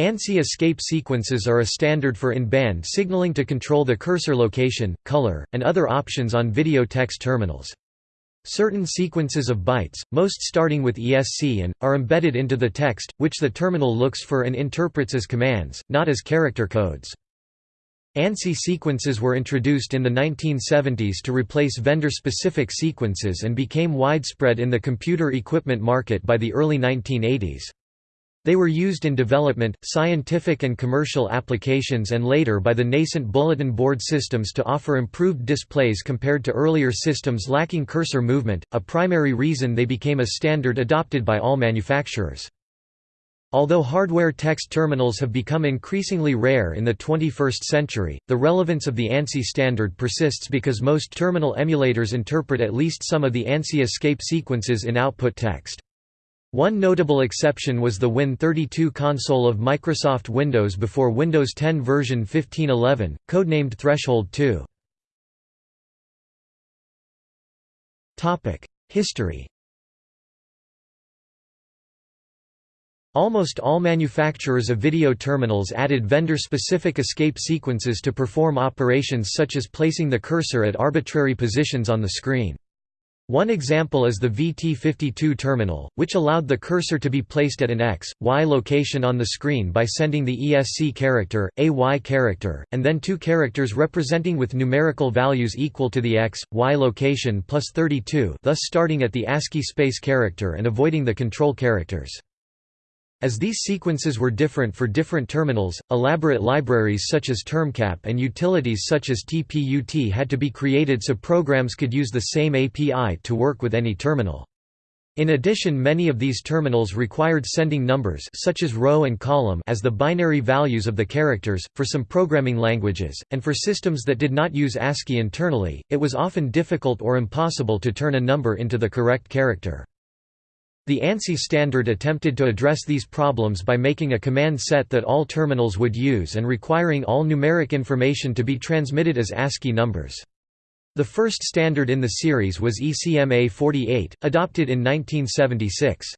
ANSI escape sequences are a standard for in-band signaling to control the cursor location, color, and other options on video text terminals. Certain sequences of bytes, most starting with ESC and, are embedded into the text, which the terminal looks for and interprets as commands, not as character codes. ANSI sequences were introduced in the 1970s to replace vendor-specific sequences and became widespread in the computer equipment market by the early 1980s. They were used in development, scientific and commercial applications and later by the nascent bulletin board systems to offer improved displays compared to earlier systems lacking cursor movement, a primary reason they became a standard adopted by all manufacturers. Although hardware text terminals have become increasingly rare in the 21st century, the relevance of the ANSI standard persists because most terminal emulators interpret at least some of the ANSI escape sequences in output text. One notable exception was the Win32 console of Microsoft Windows before Windows 10 version 1511, codenamed Threshold 2. History Almost all manufacturers of video terminals added vendor-specific escape sequences to perform operations such as placing the cursor at arbitrary positions on the screen. One example is the VT52 terminal, which allowed the cursor to be placed at an X, Y location on the screen by sending the ESC character, a Y character, and then two characters representing with numerical values equal to the X, Y location plus 32 thus starting at the ASCII space character and avoiding the control characters. As these sequences were different for different terminals, elaborate libraries such as TermCap and utilities such as TPUT had to be created so programs could use the same API to work with any terminal. In addition many of these terminals required sending numbers such as row and column as the binary values of the characters, for some programming languages, and for systems that did not use ASCII internally, it was often difficult or impossible to turn a number into the correct character. The ANSI standard attempted to address these problems by making a command set that all terminals would use and requiring all numeric information to be transmitted as ASCII numbers. The first standard in the series was ECMA 48, adopted in 1976.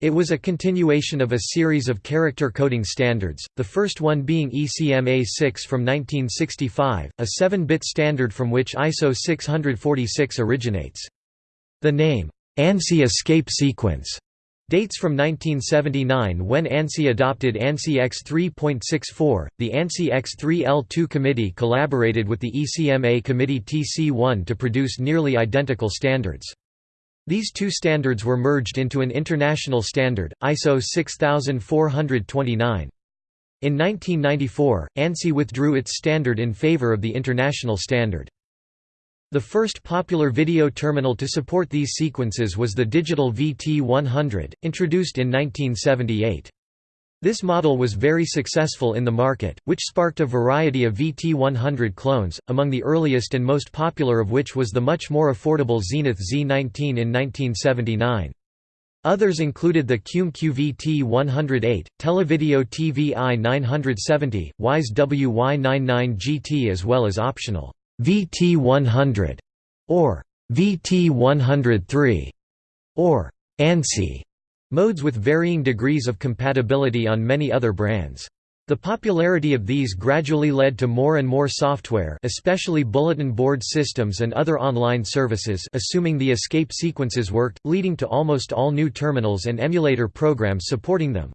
It was a continuation of a series of character coding standards, the first one being ECMA 6 from 1965, a 7-bit standard from which ISO 646 originates. The name, ANSI escape sequence dates from 1979 when ANSI adopted ANSI X 3.64. The ANSI X 3L2 committee collaborated with the ECMA committee TC1 to produce nearly identical standards. These two standards were merged into an international standard, ISO 6429. In 1994, ANSI withdrew its standard in favor of the international standard. The first popular video terminal to support these sequences was the digital VT100, introduced in 1978. This model was very successful in the market, which sparked a variety of VT100 clones, among the earliest and most popular of which was the much more affordable Zenith Z19 in 1979. Others included the Qume QVT108, Televideo TVI 970, Wyse WY99 GT as well as optional VT100 or VT103 or ANSI modes with varying degrees of compatibility on many other brands. The popularity of these gradually led to more and more software especially bulletin board systems and other online services assuming the escape sequences worked, leading to almost all new terminals and emulator programs supporting them.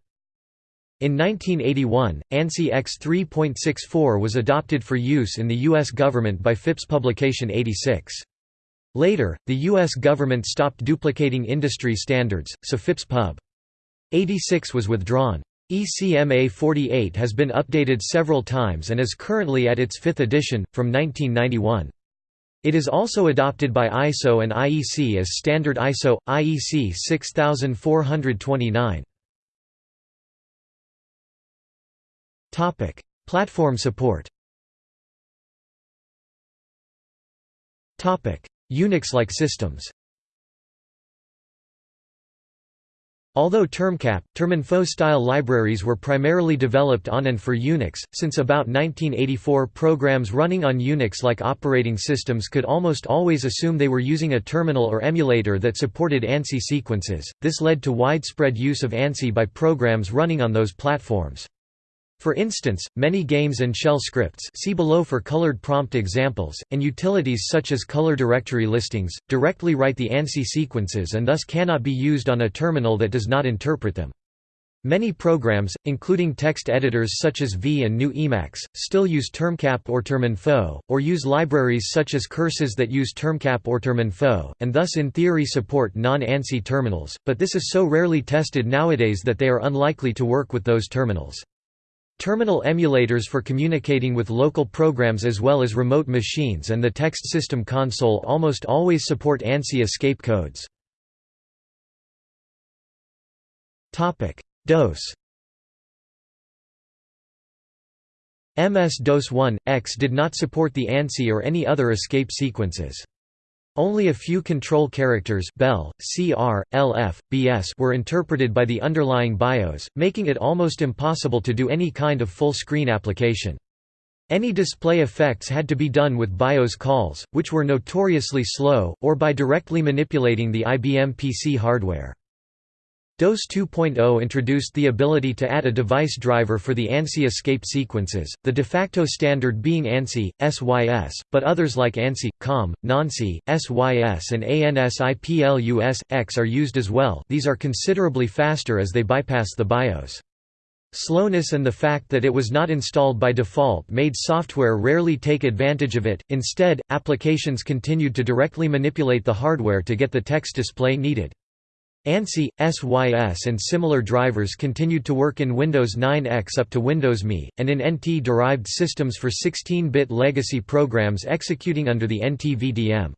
In 1981, ANSI X 3.64 was adopted for use in the U.S. government by FIPS Publication 86. Later, the U.S. government stopped duplicating industry standards, so FIPS Pub. 86 was withdrawn. ECMA 48 has been updated several times and is currently at its fifth edition, from 1991. It is also adopted by ISO and IEC as standard ISO, IEC 6429. Topic: Platform support. Topic: Unix-like systems. Although TermCap, Terminfo-style libraries were primarily developed on and for Unix, since about 1984 programs running on Unix-like operating systems could almost always assume they were using a terminal or emulator that supported ANSI sequences, this led to widespread use of ANSI by programs running on those platforms. For instance, many games and shell scripts see below for colored prompt examples, and utilities such as color directory listings, directly write the ANSI sequences and thus cannot be used on a terminal that does not interpret them. Many programs, including text editors such as V and GNU Emacs, still use termcap or terminfo, or use libraries such as curses that use termcap or terminfo, and thus in theory support non-ANSI terminals, but this is so rarely tested nowadays that they are unlikely to work with those terminals. Terminal emulators for communicating with local programs as well as remote machines and the text system console almost always support ANSI escape codes. DOS MS-DOS 1.X did not support the ANSI or any other escape sequences. Only a few control characters BEL, CR, LF, BS were interpreted by the underlying BIOS, making it almost impossible to do any kind of full-screen application. Any display effects had to be done with BIOS calls, which were notoriously slow, or by directly manipulating the IBM PC hardware. DOS 2.0 introduced the ability to add a device driver for the ANSI escape sequences, the de facto standard being ANSI, SYS, but others like ANSI, COM, NANSI, SYS and ANSI X are used as well these are considerably faster as they bypass the BIOS. Slowness and the fact that it was not installed by default made software rarely take advantage of it, instead, applications continued to directly manipulate the hardware to get the text display needed. ANSI, SYS and similar drivers continued to work in Windows 9X up to Windows ME, and in NT-derived systems for 16-bit legacy programs executing under the NT-VDM.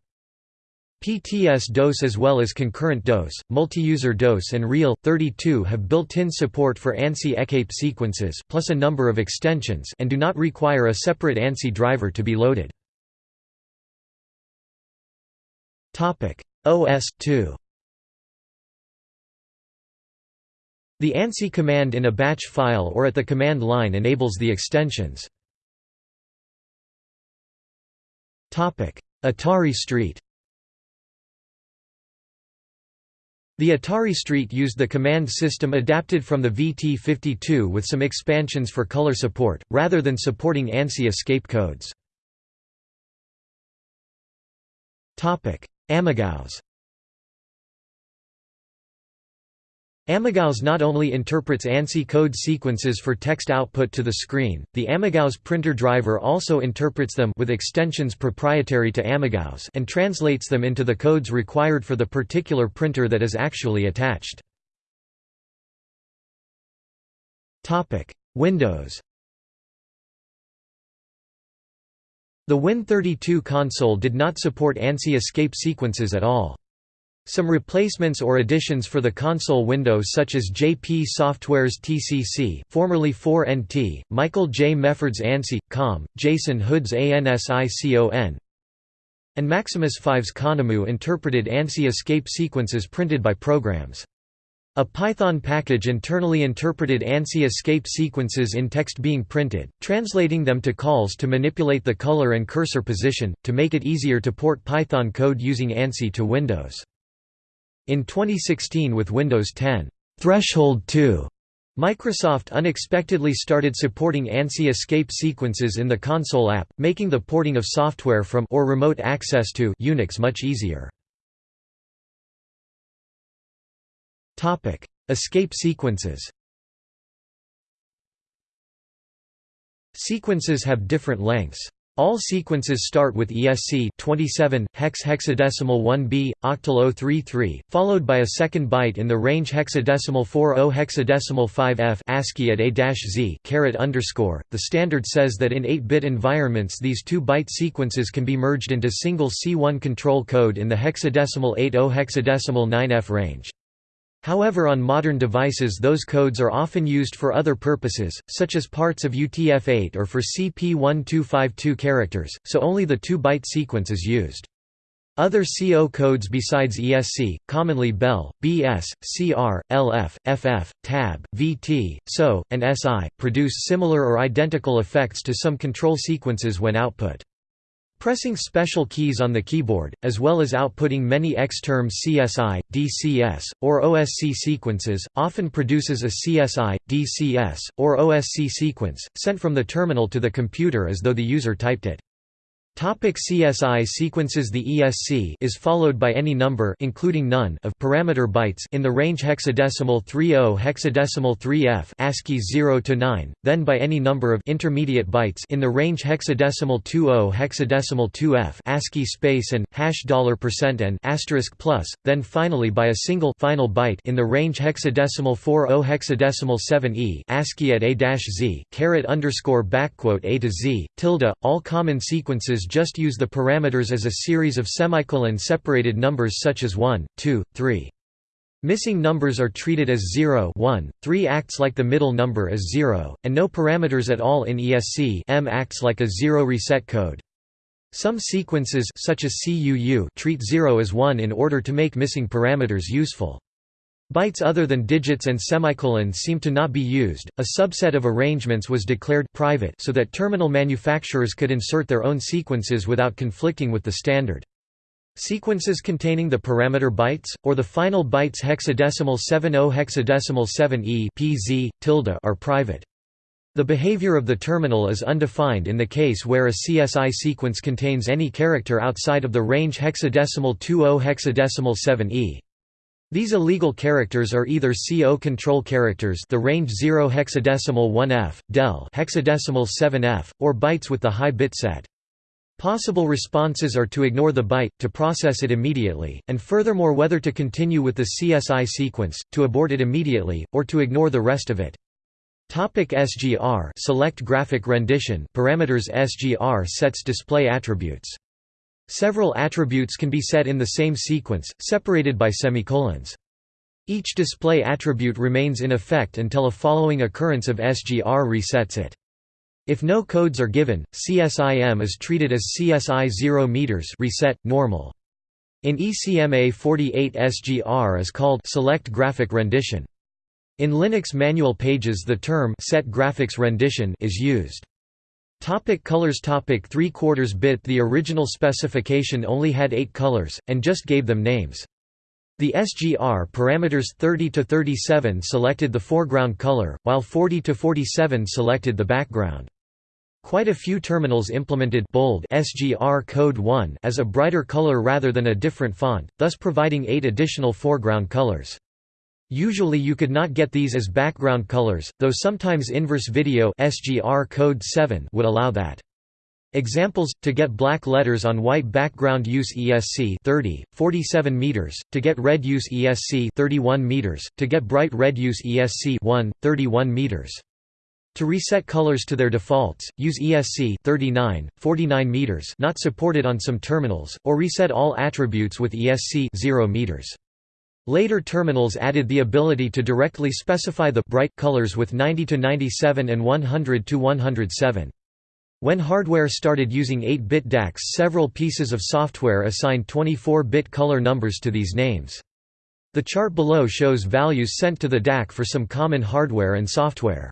PTS-DOS as well as concurrent DOS, multi-user DOS and Real-32 have built-in support for ANSI ECAPE sequences plus a number of extensions and do not require a separate ANSI driver to be loaded. OS/2 The ANSI command in a batch file or at the command line enables the extensions. Atari Street The Atari Street used the command system adapted from the VT52 with some expansions for color support, rather than supporting ANSI escape codes. AmigaOS AmigaOS not only interprets ANSI code sequences for text output to the screen, the AmigaOS printer driver also interprets them with extensions proprietary to AmigaOS and translates them into the codes required for the particular printer that is actually attached. Windows The Win32 console did not support ANSI escape sequences at all. Some replacements or additions for the console window such as JP Software's TCC formerly 4NT, Michael J. Mefford's ANSI, COM, Jason Hood's ANSICON, and Maximus 5's ConEmu interpreted ANSI escape sequences printed by programs. A Python package internally interpreted ANSI escape sequences in text being printed, translating them to calls to manipulate the color and cursor position, to make it easier to port Python code using ANSI to Windows. In 2016 with Windows 10, Threshold 2, Microsoft unexpectedly started supporting ANSI escape sequences in the console app, making the porting of software from or remote access to Unix much easier. Topic: Escape sequences. Sequences have different lengths. All sequences start with ESC 27 hex hexadecimal 1b octal 033 followed by a second byte in the range hexadecimal 40 hexadecimal 5f ASCII at a-z caret underscore. The standard says that in 8-bit environments these two byte sequences can be merged into single C1 control code in the hexadecimal 80 hexadecimal 9f range. However on modern devices those codes are often used for other purposes, such as parts of UTF-8 or for CP1252 characters, so only the 2-byte sequence is used. Other CO codes besides ESC, commonly BEL, BS, CR, LF, FF, TAB, VT, SO, and SI, produce similar or identical effects to some control sequences when output. Pressing special keys on the keyboard, as well as outputting many X-terms CSI, DCS, or OSC sequences, often produces a CSI, DCS, or OSC sequence, sent from the terminal to the computer as though the user typed it. Topic CSI sequences The ESC is followed by any number including none of parameter bytes in the range hexadecimal 30 hexadecimal 3f ASCII 0 to 9, then by any number of intermediate bytes in the range hexadecimal 20 hexadecimal 2f ASCII space and hash dollar percent and asterisk plus, then finally by a single final byte in the range hexadecimal 40 hexadecimal 7e ASCII at a-z caret underscore backquote a to z tilde. All common sequences just use the parameters as a series of semicolon-separated numbers such as 1, 2, 3. Missing numbers are treated as 0 1, 3 acts like the middle number as 0, and no parameters at all in ESC M acts like a zero reset code. Some sequences such as CUU treat 0 as 1 in order to make missing parameters useful. Bytes other than digits and semicolons seem to not be used. A subset of arrangements was declared private so that terminal manufacturers could insert their own sequences without conflicting with the standard. Sequences containing the parameter bytes, or the final bytes hexadecimal 70 hexadecimal 7e pz, tilde are private. The behavior of the terminal is undefined in the case where a CSI sequence contains any character outside of the range hexadecimal 20 hexadecimal 7e. These illegal characters are either CO control characters the range 0 hexadecimal 1f, del hexadecimal 7f, or bytes with the high bit set. Possible responses are to ignore the byte, to process it immediately, and furthermore whether to continue with the CSI sequence, to abort it immediately, or to ignore the rest of it. Topic SGR select graphic rendition parameters SGR sets display attributes Several attributes can be set in the same sequence, separated by semicolons. Each display attribute remains in effect until a following occurrence of SGR resets it. If no codes are given, CSIM is treated as CSI 0 meters reset normal. In ECMA 48 SGR is called select graphic rendition. In Linux manual pages the term set graphics rendition is used. Topic colors Topic 3 quarters bit The original specification only had 8 colors, and just gave them names. The SGR parameters 30 to 37 selected the foreground color, while 40 to 47 selected the background. Quite a few terminals implemented bold SGR code 1 as a brighter color rather than a different font, thus providing 8 additional foreground colors. Usually you could not get these as background colors, though sometimes inverse video SGR code 7 would allow that. Examples to get black letters on white background use ESC 30 47 meters to get red use ESC 31 meters to get bright red use ESC 1 31 meters to reset colors to their defaults use ESC 39 49 meters not supported on some terminals or reset all attributes with ESC 0 meters Later terminals added the ability to directly specify the bright colors with 90 to 97 and 100 to 107. When hardware started using 8-bit DACs several pieces of software assigned 24-bit color numbers to these names. The chart below shows values sent to the DAC for some common hardware and software.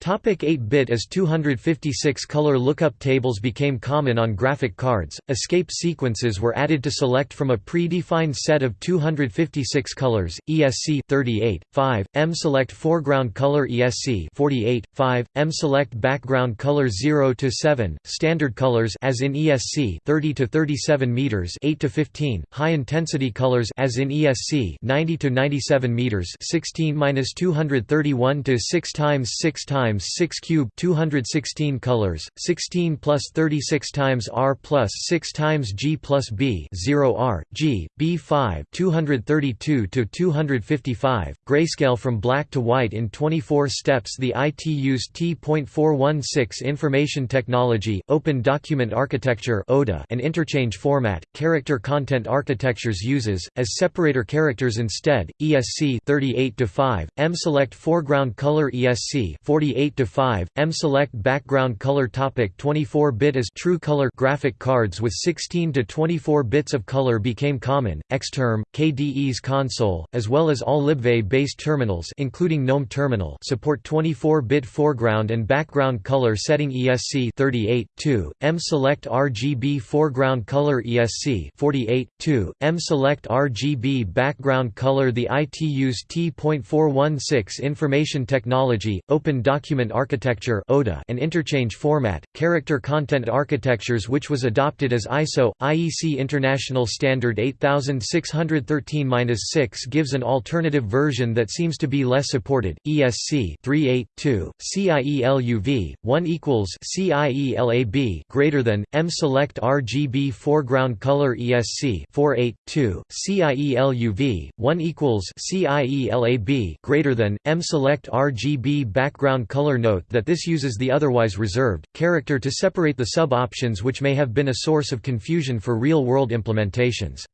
Topic 8-bit As 256 color lookup tables became common on graphic cards, escape sequences were added to select from a pre-defined set of 256 colors, ESC 38, 5, M select foreground color. ESC 48, 5, M select background color 0 to 7, standard colors as in ESC 30 to 37 meters 8 to 15, high intensity colors as in ESC 90 to 97 meters 16-231 to 6 times 6 times times 6 cube 216 colors 16 plus 36 times r plus 6 times g plus b 0 r g b 5 232 to 255 grayscale from black to white in 24 steps. The ITU's T.416 information technology open document architecture ODA and interchange format character content architectures uses as separator characters instead ESC 38 to 5 M select foreground color ESC 48 8 to 5 M select background color topic 24-bit as true color graphic cards with 16 to 24 bits of color became common Xterm KDE's Konsole as well as all libvive based terminals including GNOME terminal support 24-bit foreground and background color setting ESC 38 2 M select RGB foreground color ESC 48 2 M select RGB background color the ITU's T.416 information technology open document architecture and interchange format character content architectures which was adopted as ISO IEC International Standard 8613-6 gives an alternative version that seems to be less supported ESC 38.2 CIELUV 1 equals CIELAB greater than M select RGB foreground color ESC 4.8.2 CIELUV 1 equals CIELAB greater than M select RGB background color note that this uses the otherwise reserved character to separate the sub-options which may have been a source of confusion for real-world implementations.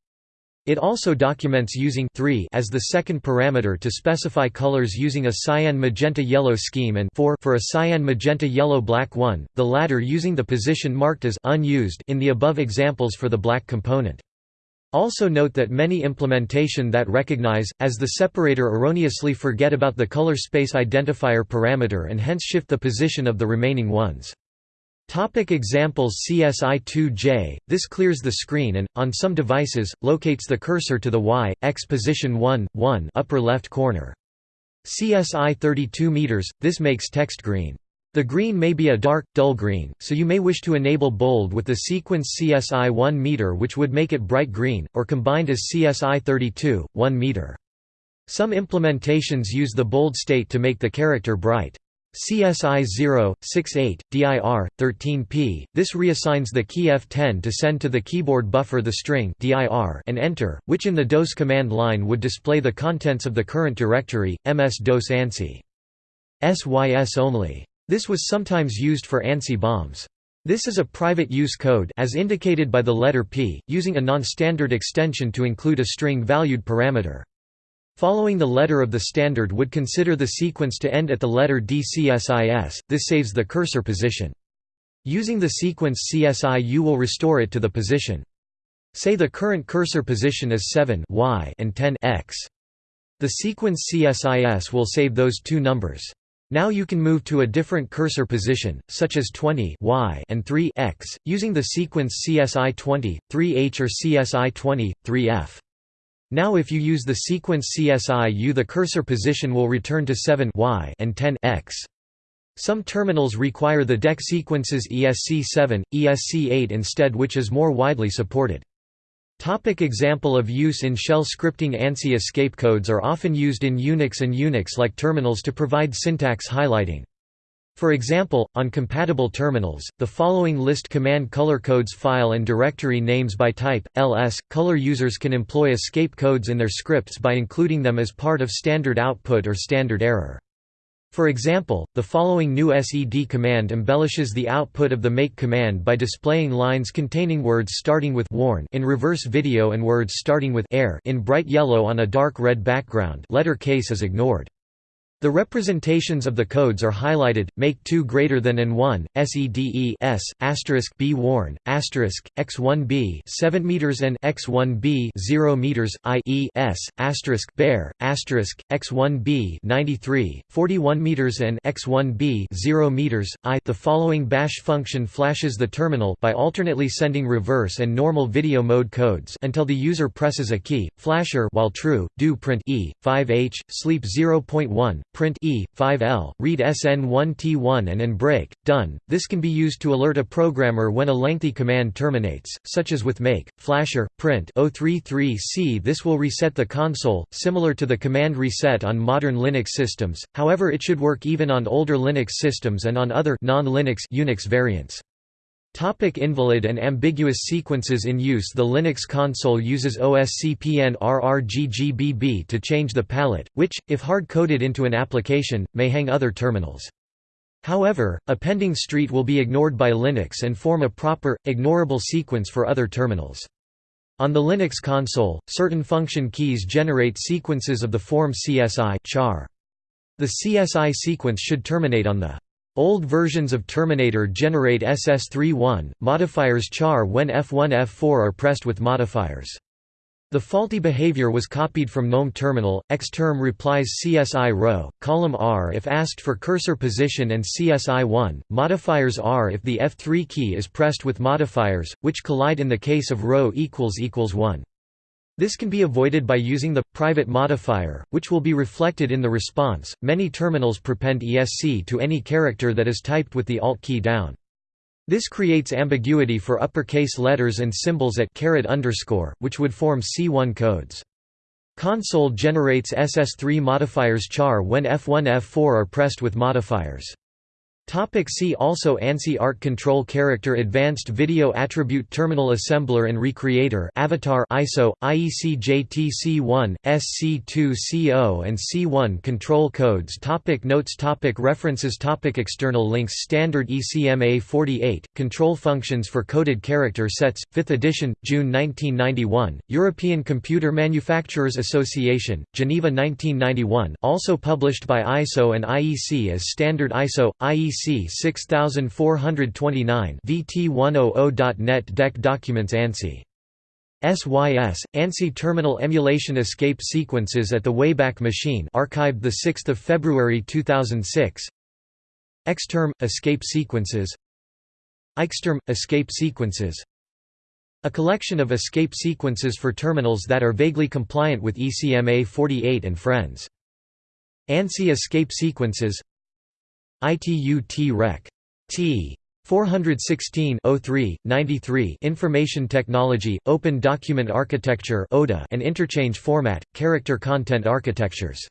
It also documents using 3 as the second parameter to specify colors using a cyan magenta yellow scheme and 4 for a cyan magenta yellow black one, the latter using the position marked as unused in the above examples for the black component. Also note that many implementation that recognize, as the separator erroneously forget about the color space identifier parameter and hence shift the position of the remaining ones. Topic examples CSI2J, this clears the screen and, on some devices, locates the cursor to the Y, X position 1, 1 upper left corner. CSI 32 meters, this makes text green. The green may be a dark, dull green, so you may wish to enable bold with the sequence CSI 1 meter which would make it bright green, or combined as CSI 32, 1 meter. Some implementations use the bold state to make the character bright. CSI 0, 68, DIR, 13p, this reassigns the key F10 to send to the keyboard buffer the string dir and enter, which in the DOS command line would display the contents of the current directory, ms-dos ANSI. SYS only. This was sometimes used for ANSI bombs. This is a private use code as indicated by the letter P, using a non-standard extension to include a string-valued parameter. Following the letter of the standard would consider the sequence to end at the letter DCSIS, this saves the cursor position. Using the sequence CSI you will restore it to the position. Say the current cursor position is 7 y and 10 x. The sequence CSIS will save those two numbers. Now you can move to a different cursor position, such as 20 y and 3 x, using the sequence CSI 20, 3h or CSI 20, 3f. Now if you use the sequence CSI-U the cursor position will return to 7 y and 10 x. Some terminals require the DEC sequences ESC7, ESC8 instead which is more widely supported. Topic example of use in shell scripting ANSI escape codes are often used in Unix and Unix-like terminals to provide syntax highlighting. For example, on compatible terminals, the following list command color codes file and directory names by type, ls. Color users can employ escape codes in their scripts by including them as part of standard output or standard error. For example, the following GNU sed command embellishes the output of the make command by displaying lines containing words starting with warn in reverse video and words starting with air in bright yellow on a dark red background letter case is ignored. The representations of the codes are highlighted, make 2 greater than and 1, SEDE S, asterisk B warn, asterisk, X1B 7 meters and X1B 0 meters, I E S, asterisk bear, asterisk, X1B 93, 41 meters and X1B 0 meters, I. The following bash function flashes the terminal by alternately sending reverse and normal video mode codes until the user presses a key, flasher while true, do print E, 5H, sleep 0.1, print E, 5L, read SN1T1 and and break, done. This can be used to alert a programmer when a lengthy command terminates, such as with make, flasher, print 033C. This will reset the console, similar to the command reset on modern Linux systems, however it should work even on older Linux systems and on other non-Linux Unix variants. Topic invalid and ambiguous sequences in use The Linux console uses OSCPN RRGGBB to change the palette, which, if hard-coded into an application, may hang other terminals. However, appending street will be ignored by Linux and form a proper, ignorable sequence for other terminals. On the Linux console, certain function keys generate sequences of the form CSI char. The CSI sequence should terminate on the Old versions of Terminator generate SS31 modifiers char when F1 F4 are pressed with modifiers. The faulty behavior was copied from GNOME terminal, xterm replies CSI row, column R if asked for cursor position and CSI 1, modifiers R if the F3 key is pressed with modifiers, which collide in the case of row equals equals 1. This can be avoided by using the private modifier, which will be reflected in the response. Many terminals prepend ESC to any character that is typed with the Alt key down. This creates ambiguity for uppercase letters and symbols at caret underscore, which would form C1 codes. Konsole generates SS3 modifiers char when F1 F4 are pressed with modifiers. Topic see also ANSI Art Control Character Advanced Video Attribute Terminal Assembler and Recreator Avatar ISO, IEC JTC1, SC2CO and C1 Control Codes topic Notes topic References topic External links Standard ECMA 48, Control Functions for Coded Character Sets, 5th edition, June 1991, European Computer Manufacturers Association, Geneva 1991 also published by ISO and IEC as Standard ISO, IEC EC 6429 VT100.net DEC Documents ANSI SYS, ANSI Terminal Emulation Escape Sequences at the Wayback Machine archived 6 February 2006 Xterm – Escape Sequences. Ixterm – Escape Sequences. A collection of escape sequences for terminals that are vaguely compliant with ECMA 48 and Friends. ANSI Escape Sequences ITU T-Rec. T. 416 03, 93 Information Technology, Open Document Architecture and Interchange Format, Character Content Architectures